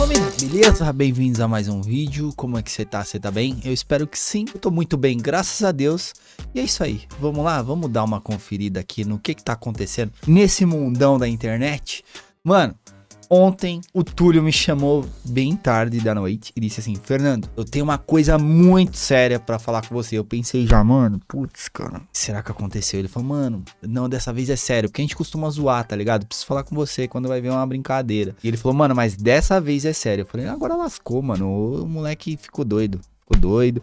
família, beleza? Bem-vindos a mais um vídeo, como é que você tá? Você tá bem? Eu espero que sim, eu tô muito bem, graças a Deus E é isso aí, vamos lá, vamos dar uma conferida aqui no que que tá acontecendo nesse mundão da internet Mano, Ontem o Túlio me chamou bem tarde da noite e disse assim: Fernando, eu tenho uma coisa muito séria para falar com você. Eu pensei já, mano, putz, cara, será que aconteceu? Ele falou, mano, não, dessa vez é sério, porque a gente costuma zoar, tá ligado? Preciso falar com você quando vai ver uma brincadeira. E ele falou, mano, mas dessa vez é sério. Eu falei, agora lascou, mano. O moleque ficou doido. Ficou doido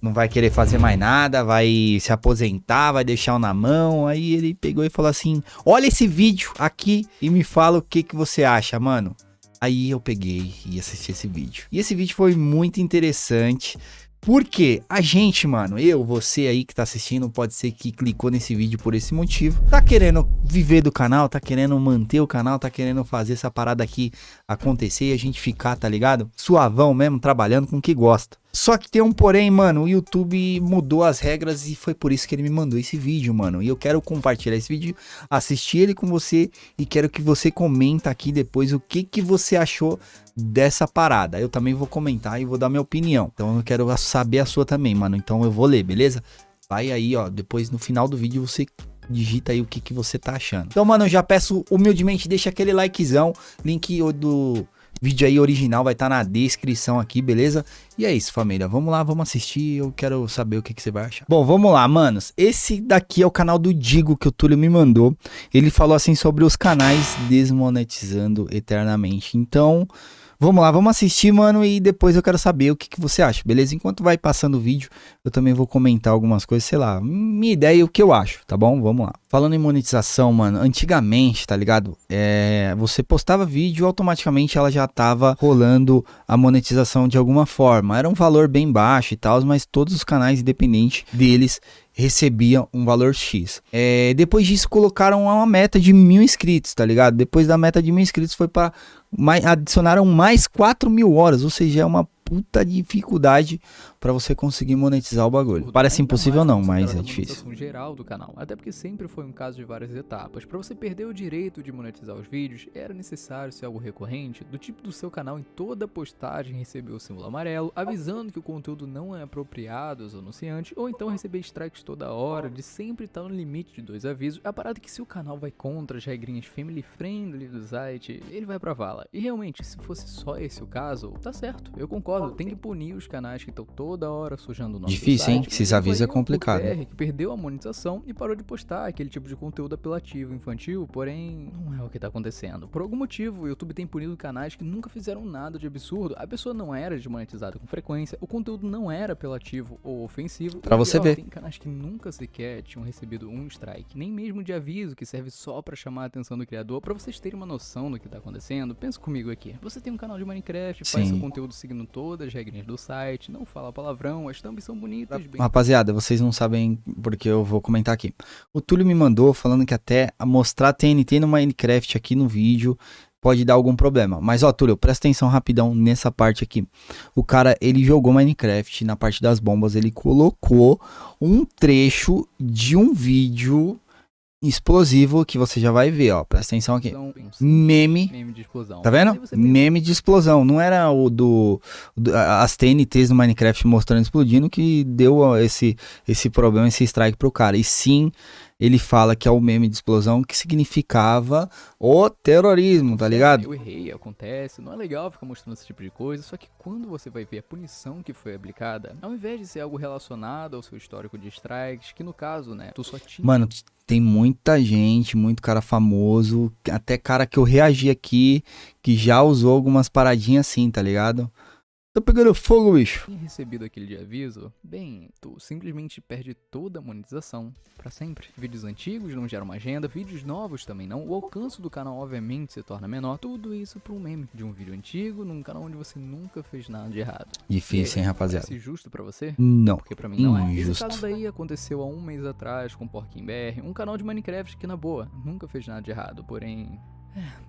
não vai querer fazer mais nada, vai se aposentar, vai deixar o na mão. Aí ele pegou e falou assim: Olha esse vídeo aqui e me fala o que, que você acha, mano. Aí eu peguei e assisti esse vídeo. E esse vídeo foi muito interessante. Porque a gente, mano, eu, você aí que tá assistindo, pode ser que clicou nesse vídeo por esse motivo, tá querendo viver do canal, tá querendo manter o canal, tá querendo fazer essa parada aqui acontecer e a gente ficar, tá ligado? Suavão mesmo, trabalhando com o que gosta. Só que tem um porém, mano, o YouTube mudou as regras e foi por isso que ele me mandou esse vídeo, mano. E eu quero compartilhar esse vídeo, assistir ele com você e quero que você comenta aqui depois o que que você achou dessa parada. Eu também vou comentar e vou dar minha opinião. Então eu quero saber a sua também, mano. Então eu vou ler, beleza? Vai aí, ó, depois no final do vídeo você digita aí o que que você tá achando. Então, mano, eu já peço humildemente, deixa aquele likezão, link do vídeo aí original vai estar tá na descrição aqui, beleza? E é isso, família. Vamos lá, vamos assistir. Eu quero saber o que, que você vai achar. Bom, vamos lá, manos. Esse daqui é o canal do Digo que o Túlio me mandou. Ele falou assim sobre os canais desmonetizando eternamente. Então, Vamos lá, vamos assistir, mano, e depois eu quero saber o que, que você acha, beleza? Enquanto vai passando o vídeo, eu também vou comentar algumas coisas, sei lá, minha ideia e o que eu acho, tá bom? Vamos lá. Falando em monetização, mano, antigamente, tá ligado? É, você postava vídeo, automaticamente ela já tava rolando a monetização de alguma forma. Era um valor bem baixo e tal, mas todos os canais, independente deles, recebia um valor X. É, depois disso, colocaram uma meta de mil inscritos, tá ligado? Depois da meta de mil inscritos, foi para adicionaram mais 4 mil horas, ou seja, é uma puta dificuldade para você conseguir monetizar o bagulho. Parece impossível não, mas é difícil. geral do canal, até porque sempre foi um caso de várias etapas. Para você perder o direito de monetizar os vídeos, era necessário ser algo recorrente, do tipo do seu canal em toda postagem receber o símbolo amarelo, avisando que o conteúdo não é apropriado aos anunciantes, ou então receber strikes toda hora, de sempre estar no limite de dois avisos. A parada é que se o canal vai contra as regrinhas family friendly do site, ele vai pra vala. E realmente, se fosse só esse o caso, tá certo, eu concordo, tem que punir os canais que estão todos toda hora sujando o nome Difícil, hein? Esses avisos é complicado. PR, que perdeu a monetização e parou de postar aquele tipo de conteúdo apelativo infantil, porém não é o que tá acontecendo. Por algum motivo, o YouTube tem punido canais que nunca fizeram nada de absurdo. A pessoa não era desmonetizada com frequência, o conteúdo não era apelativo ou ofensivo. Para você ver. Tem canais que nunca sequer tinham recebido um strike, nem mesmo de aviso que serve só para chamar a atenção do criador. Para vocês terem uma noção do que tá acontecendo, pensa comigo aqui. Você tem um canal de Minecraft, faz Sim. seu conteúdo seguindo todas as regrinhas do site, não fala palavrão, as thumbs são bonitas. Bem... Rapaziada, vocês não sabem porque eu vou comentar aqui. O Túlio me mandou falando que até mostrar TNT no Minecraft aqui no vídeo pode dar algum problema. Mas ó, Túlio, presta atenção rapidão nessa parte aqui. O cara, ele jogou Minecraft na parte das bombas, ele colocou um trecho de um vídeo explosivo que você já vai ver, ó. Presta atenção aqui. Meme. Meme de explosão. Tá vendo? Meme de explosão. Não era o do, do, as TNTs no Minecraft mostrando explodindo que deu esse esse problema, esse strike pro cara. E sim, ele fala que é o meme de explosão que significava o terrorismo, tá ligado? Eu errei, acontece, não é legal ficar mostrando esse tipo de coisa, só que quando você vai ver a punição que foi aplicada, ao invés de ser algo relacionado ao seu histórico de strikes, que no caso, né, tu só tinha... Mano, tem muita gente, muito cara famoso, até cara que eu reagi aqui, que já usou algumas paradinhas assim, tá ligado? Tô pegando fogo, bicho. E recebido aquele de aviso, bem, tu simplesmente perde toda a monetização para sempre. Vídeos antigos não geram uma agenda, vídeos novos também não. O alcance do canal obviamente se torna menor. Tudo isso para um meme de um vídeo antigo num canal onde você nunca fez nada de errado. Difícil, hein, rapaziada? Parece justo para você? Não. Porque para mim não é. Esse caso daí aconteceu há um mês atrás com Porquinho BR, um canal de Minecraft que na boa nunca fez nada de errado, porém é,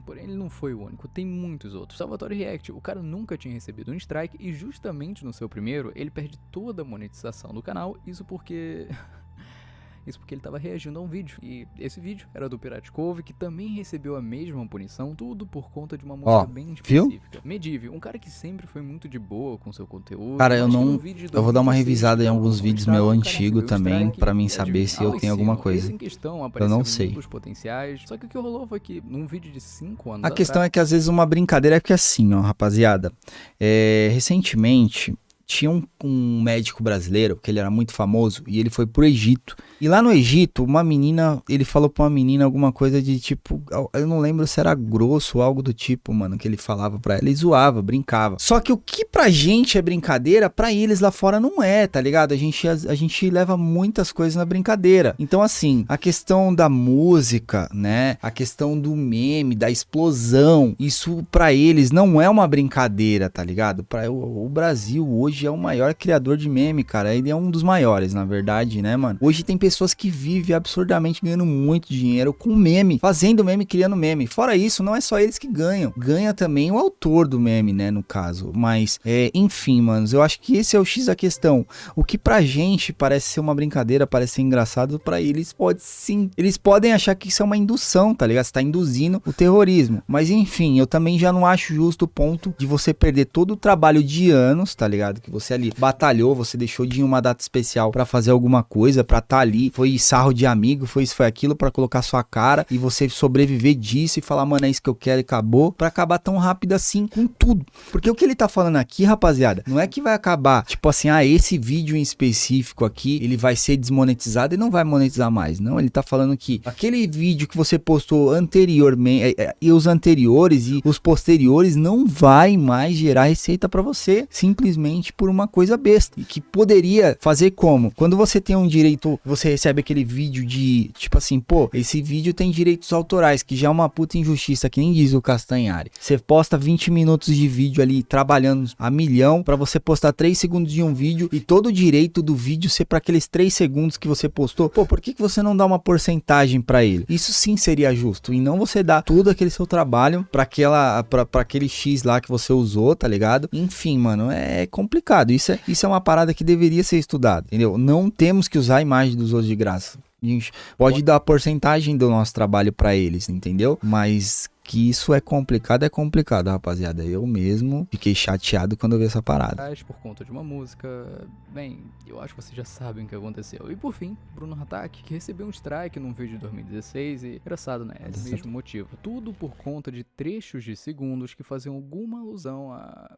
porém, ele não foi o único, tem muitos outros. Salvatore React, o cara nunca tinha recebido um strike e justamente no seu primeiro ele perde toda a monetização do canal, isso porque Isso porque ele tava reagindo a um vídeo. E esse vídeo era do Pirate Cove, que também recebeu a mesma punição, tudo por conta de uma música Ó, bem viu? específica. Medive, um cara que sempre foi muito de boa com seu conteúdo. Cara, eu não- de eu vou dar uma 2016, revisada em quando alguns vídeos meu antigo um também, pra mim saber se eu tenho alguma coisa. questão não apareceu em sei. potenciais. Só que o que rolou foi que num vídeo de 5 anos A questão é que às vezes uma brincadeira é que assim, ó, rapaziada. é, recentemente tinha um, um médico brasileiro, que ele era muito famoso, e ele foi pro Egito. E lá no Egito, uma menina, ele falou pra uma menina alguma coisa de tipo, eu não lembro se era grosso ou algo do tipo, mano, que ele falava pra ela e zoava, brincava. Só que o que pra gente é brincadeira, pra eles lá fora não é, tá ligado? A gente, a, a gente leva muitas coisas na brincadeira. Então, assim, a questão da música, né? A questão do meme, da explosão, isso pra eles não é uma brincadeira, tá ligado? Para o, o Brasil hoje é o maior criador de meme, cara. Ele é um dos maiores, na verdade, né, mano? Hoje tem pessoas que vivem absurdamente ganhando muito dinheiro com meme, fazendo meme, criando meme. Fora isso, não é só eles que ganham. Ganha também o autor do meme, né, no caso. Mas, é, enfim, manos, eu acho que esse é o X da questão. O que pra gente parece ser uma brincadeira, parece ser engraçado, pra eles pode sim. Eles podem achar que isso é uma indução, tá ligado? Você tá induzindo o terrorismo. Mas enfim, eu também já não acho justo o ponto de você perder todo o trabalho de anos, tá ligado? Que você ali batalhou, você deixou de uma data especial pra fazer alguma coisa, pra tá ali, foi sarro de amigo, foi isso, foi aquilo, pra colocar sua cara e você sobreviver disso e falar, mano, é isso que eu quero e acabou, pra acabar tão rápido assim com tudo. Porque o que ele tá falando aqui, rapaziada, não é que vai acabar, tipo assim, ah, esse vídeo em específico aqui, ele vai ser desmonetizado e não vai monetizar mais. Não, ele tá falando que aquele vídeo que você postou anteriormente, é, é, e os anteriores e os posteriores não vai mais gerar receita pra você, simplesmente por uma coisa besta. E que poderia fazer como? Quando você tem um direito, você recebe aquele vídeo de, tipo assim, pô, esse vídeo tem direitos autorais, que já é uma puta injustiça, que nem diz o Castanhari. Você posta 20 minutos de vídeo ali trabalhando a milhão pra você postar 3 segundos de um vídeo e todo o direito do vídeo ser para aqueles 3 segundos que você postou. Pô, por que, que você não dá uma porcentagem pra ele? Isso sim seria justo. E não você dar todo aquele seu trabalho pra aquela pra aquele X lá que você usou, tá ligado? Enfim, mano, é complicado. Isso é, isso é uma parada que deveria ser estudada, entendeu? Não temos que usar a imagem dos outros de graça. A gente pode dar a porcentagem do nosso trabalho pra eles, entendeu? Mas que isso é complicado, é complicado, rapaziada. Eu mesmo fiquei chateado quando eu vi essa parada. por conta de uma música. Bem, eu acho que vocês já sabem o que aconteceu. E por fim, Bruno Hatak, que recebeu um strike num vídeo de 2016 e engraçado, né? Esse mesmo motivo. Tudo por conta de trechos de segundos que faziam alguma alusão a.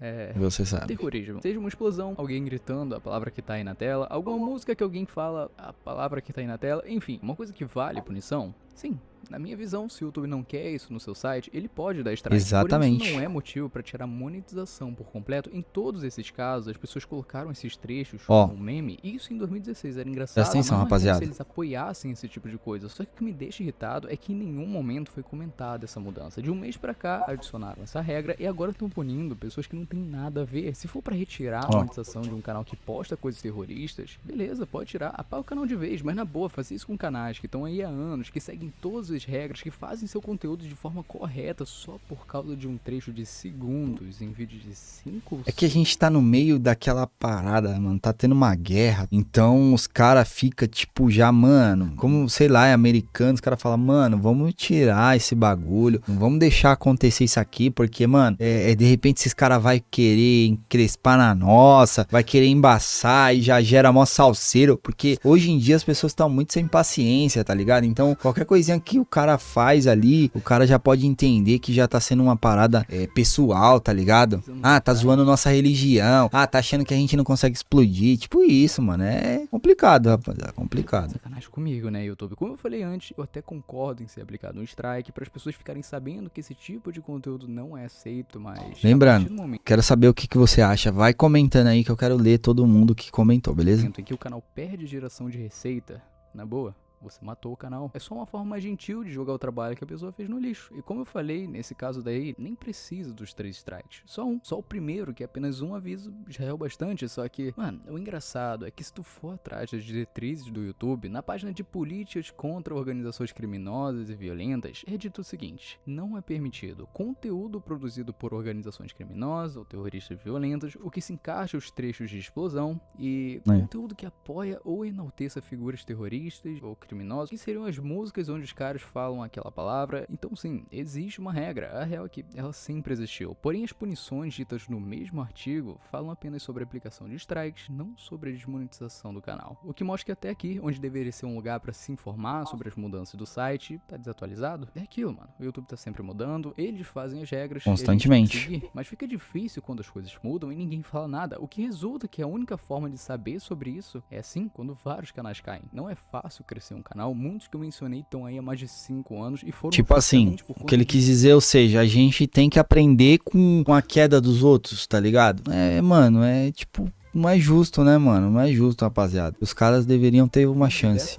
É. Você sabe. Terrorismo. Seja uma explosão, alguém gritando a palavra que tá aí na tela, alguma música que alguém fala a palavra que tá aí na tela, enfim, uma coisa que vale punição? Sim. Na minha visão, se o YouTube não quer isso no seu site, ele pode dar strike. Porém, Exatamente. isso não é motivo pra tirar monetização por completo. Em todos esses casos, as pessoas colocaram esses trechos Ó. como meme. E isso em 2016 era engraçado. Presta atenção, rapaziada. se eles apoiassem esse tipo de coisa. Só que o que me deixa irritado é que em nenhum momento foi comentada essa mudança. De um mês pra cá, adicionaram essa regra e agora estão punindo pessoas que não tem nada a ver. Se for pra retirar a Ó. monetização de um canal que posta coisas terroristas, beleza, pode tirar. Apaga o canal de vez, mas na boa, fazer isso com canais que estão aí há anos, que seguem todas as regras, que fazem seu conteúdo de forma correta só por causa de um trecho de segundos em vídeo de 5 É que a gente tá no meio daquela parada, mano. Tá tendo uma guerra. Então os caras ficam, tipo, já, mano. Como, sei lá, é americano. Os caras falam, mano, vamos tirar esse bagulho. Não vamos deixar acontecer isso aqui. Porque, mano, é, é, de repente esses caras vai querer encrespar na nossa. Vai querer embaçar e já gera mó salseiro. Porque hoje em dia as pessoas estão muito sem paciência, tá ligado? Então qualquer coisinha que o cara faz ali, o cara já pode entender que já tá sendo uma parada é, pessoal, tá ligado? Ah, tá zoando nossa religião. Ah, tá achando que a gente não consegue explodir. Tipo isso, mano. É complicado, rapaziada. É complicado. Sacanagem comigo, né, YouTube? Como eu falei antes, eu até concordo em ser aplicado um strike para as pessoas ficarem sabendo que esse tipo de conteúdo não é aceito, mas. Lembrando, momento Quero saber o que, que você acha. Vai comentando aí que eu quero ler todo mundo que comentou, beleza? em que o canal perde geração de receita, na boa, você matou o canal. É só uma forma mais gentil de jogar o trabalho que a pessoa fez no lixo. E como eu falei, nesse caso daí, nem precisa dos três strikes. Só um. Só o primeiro, que é apenas um aviso, já é o bastante. Só que, mano, o engraçado é que se tu for atrás das diretrizes do YouTube, na página de políticas contra organizações criminosas e violentas, é dito o seguinte: não é permitido conteúdo produzido por organizações criminosas ou terroristas violentas, o que se encaixa os trechos de explosão e é. conteúdo que apoia ou enalteça figuras terroristas ou criminosos, que seriam as músicas onde os caras falam aquela palavra. Então, sim, existe uma regra. A real é que ela sempre existiu. Porém, as punições ditas no mesmo artigo falam apenas sobre a aplicação de strikes, não sobre a desmonetização do canal. O que mostra que até aqui, onde deveria ser um lugar para se informar sobre as mudanças do site, tá desatualizado. É aquilo, mano. O YouTube tá sempre mudando, eles fazem as regras constantemente. Seguir, mas fica difícil quando as coisas mudam e ninguém fala nada. O que resulta que a única forma de saber sobre isso é assim quando vários canais caem. Não é fácil crescer um canal, muitos que eu mencionei estão aí há mais de 5 anos e foram. Tipo assim, o que ele quis dizer, ou seja, a gente tem que aprender com, com a queda dos outros, tá ligado? É, mano, é tipo, não é justo, né, mano? Não é justo, rapaziada. Os caras deveriam ter uma chance.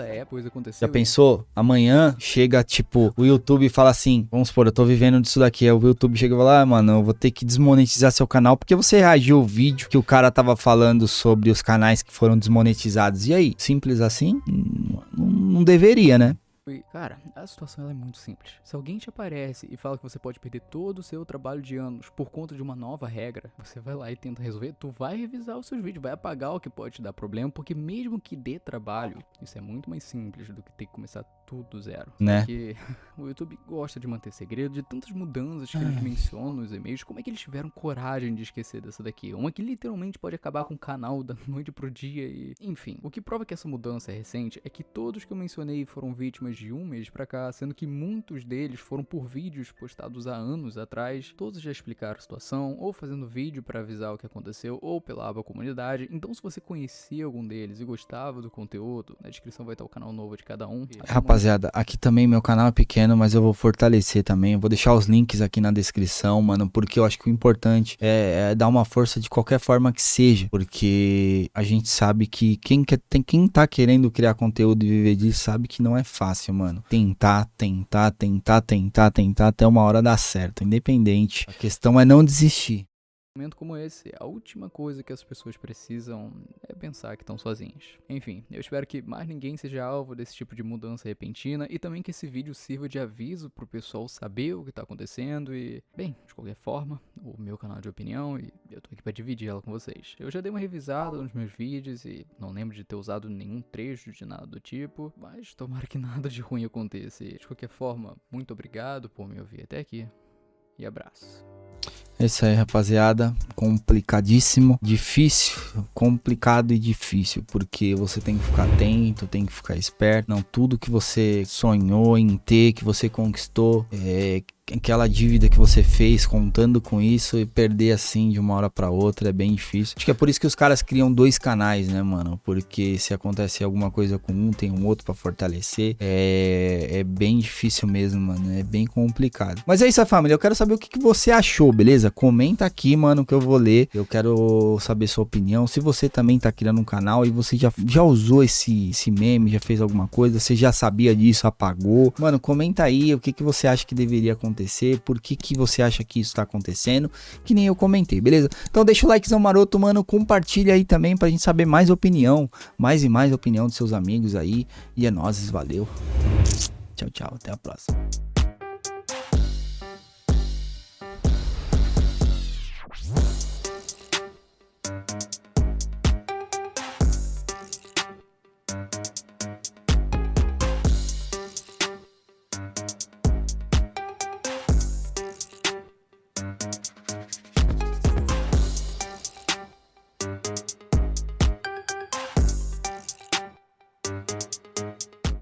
Já pensou? Amanhã chega, tipo, o YouTube fala assim: vamos supor, eu tô vivendo disso daqui. Aí o YouTube chega e fala: ah, mano, eu vou ter que desmonetizar seu canal porque você reagiu ao vídeo que o cara tava falando sobre os canais que foram desmonetizados. E aí? Simples assim? Não, não deveria, né? Cara, a situação é muito simples. Se alguém te aparece e fala que você pode perder todo o seu trabalho de anos por conta de uma nova regra, você vai lá e tenta resolver, tu vai revisar os seus vídeos, vai apagar o que pode te dar problema, porque mesmo que dê trabalho, isso é muito mais simples do que ter que começar tudo do zero. Né? Porque o YouTube gosta de manter segredo de tantas mudanças que eles mencionam nos e-mails. Como é que eles tiveram coragem de esquecer dessa daqui? Uma que literalmente pode acabar com o canal da noite pro dia e. Enfim, o que prova que essa mudança é recente é que todos que eu mencionei foram vítimas de um mês pra cá, sendo que muitos deles foram por vídeos postados há anos atrás. Todos já explicaram a situação, ou fazendo vídeo para avisar o que aconteceu, ou pela aba comunidade. Então, se você conhecia algum deles e gostava do conteúdo, na descrição vai estar o canal novo de cada um. Rapaz, rapaziada, aqui também meu canal é pequeno, mas eu vou fortalecer também. Eu vou deixar os links aqui na descrição, mano, porque eu acho que o importante é, é dar uma força de qualquer forma que seja, porque a gente sabe que quem, quer, tem, quem tá querendo criar conteúdo e viver disso sabe que não é fácil, mano. Tentar, tentar, tentar, tentar, tentar até uma hora dar certo, independente. A questão é não desistir momento como esse, a última coisa que as pessoas precisam é pensar que estão sozinhas. Enfim, eu espero que mais ninguém seja alvo desse tipo de mudança repentina e também que esse vídeo sirva de aviso pro pessoal saber o que tá acontecendo e, bem, de qualquer forma, o meu canal de opinião e eu tô aqui para dividir ela com vocês. Eu já dei uma revisada nos meus vídeos e não lembro de ter usado nenhum trecho de nada do tipo, mas tomara que nada de ruim aconteça. E, de qualquer forma, muito obrigado por me ouvir até aqui e abraço. É isso aí, rapaziada. Complicadíssimo, difícil, complicado e difícil, porque você tem que ficar atento, tem que ficar esperto. Não, tudo que você sonhou em ter, que você conquistou, é, aquela dívida que você fez contando com isso e perder assim de uma hora para outra é bem difícil. Acho que é por isso que os caras criam dois canais, né, mano? Porque se acontecer alguma coisa com um, tem um outro para fortalecer. É, é bem difícil mesmo, mano. É bem complicado. Mas é isso, família. Eu quero saber o que, que você achou, beleza? Comenta aqui, mano, que eu vou ler. Eu quero saber sua opinião. Se você também tá criando um canal e você já, já usou esse, esse meme, já fez alguma coisa, você já sabia disso, apagou. Mano, comenta aí o que, que você acha que deveria acontecer por que, que você acha que isso tá acontecendo, que nem eu comentei, beleza? Então deixa o likezão maroto, mano, compartilha aí também pra gente saber mais opinião, mais e mais opinião dos seus amigos aí, e é nóis, valeu. Tchau, tchau, até a próxima.